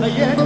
خيال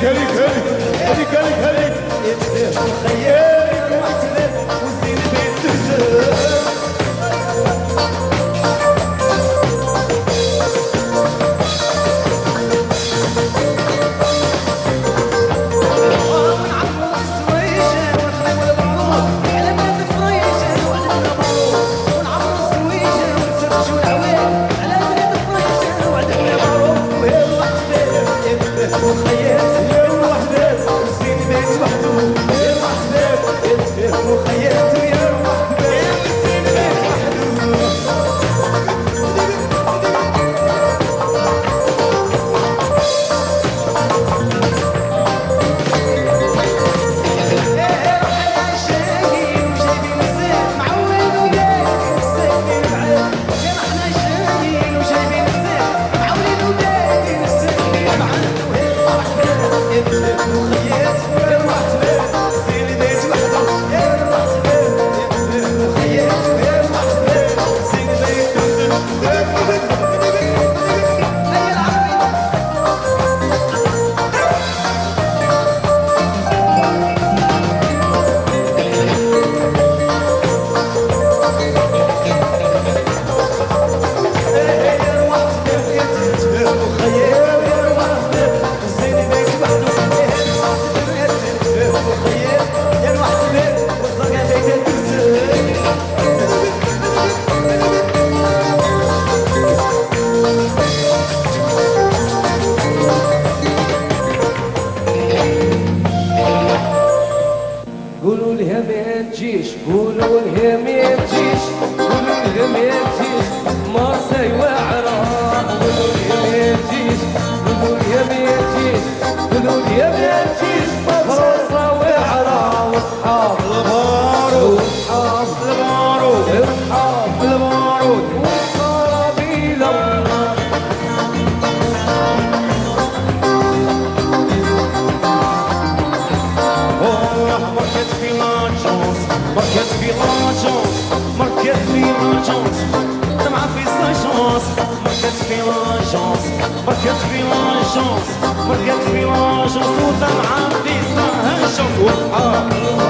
خيالك وعتبك والزين بين تهزر تجيش قولوا لهم يا تجيش قولوا لهم يا تجيش l'agence, بركة في l'agence, بركة في l'agence وطلعة في صهر شوف وفقها